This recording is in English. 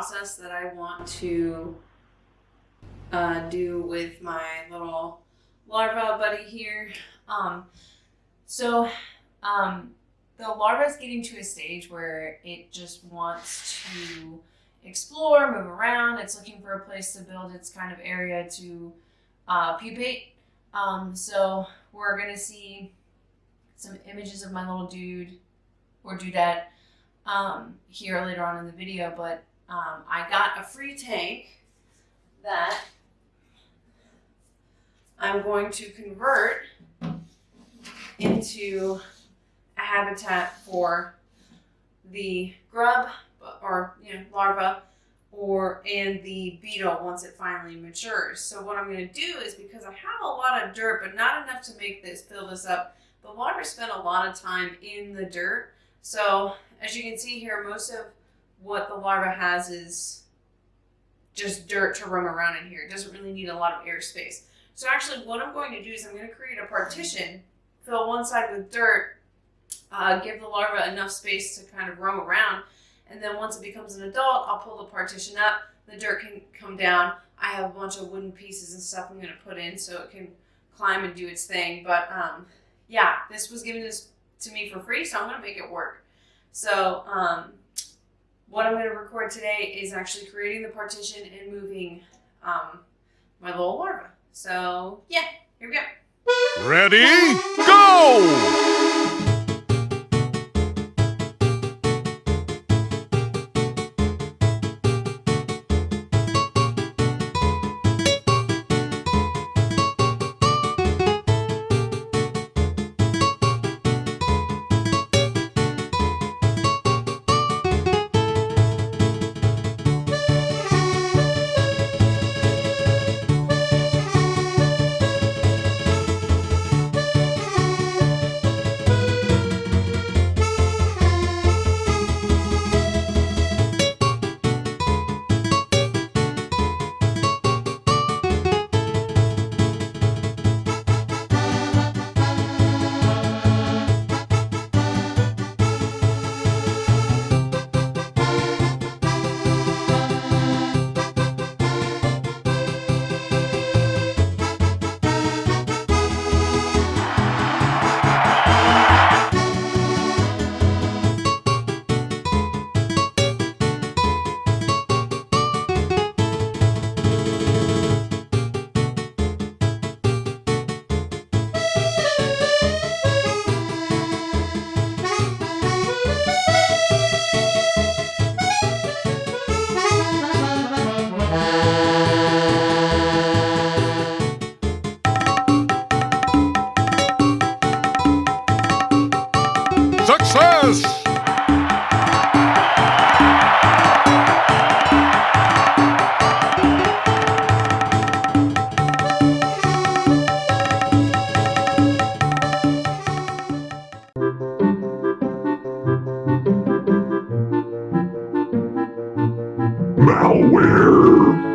process that I want to uh, do with my little larva buddy here. Um, so um, the larva is getting to a stage where it just wants to explore, move around. It's looking for a place to build its kind of area to uh, pupate. Um, so we're gonna see some images of my little dude or dudette um, here later on in the video, but um, I got a free tank that I'm going to convert into a habitat for the grub or you know larva or and the beetle once it finally matures. So what I'm going to do is because I have a lot of dirt but not enough to make this fill this up. The larva spent a lot of time in the dirt. So as you can see here, most of what the larva has is just dirt to roam around in here. It doesn't really need a lot of air space. So actually what I'm going to do is I'm going to create a partition, fill one side with dirt, uh, give the larva enough space to kind of roam around, and then once it becomes an adult, I'll pull the partition up, the dirt can come down. I have a bunch of wooden pieces and stuff I'm going to put in so it can climb and do its thing. But um, yeah, this was given this to me for free, so I'm going to make it work. So um, what I'm going to record today is actually creating the partition and moving um, my little larva. So yeah, here we go. Ready, go! Yes! Malware!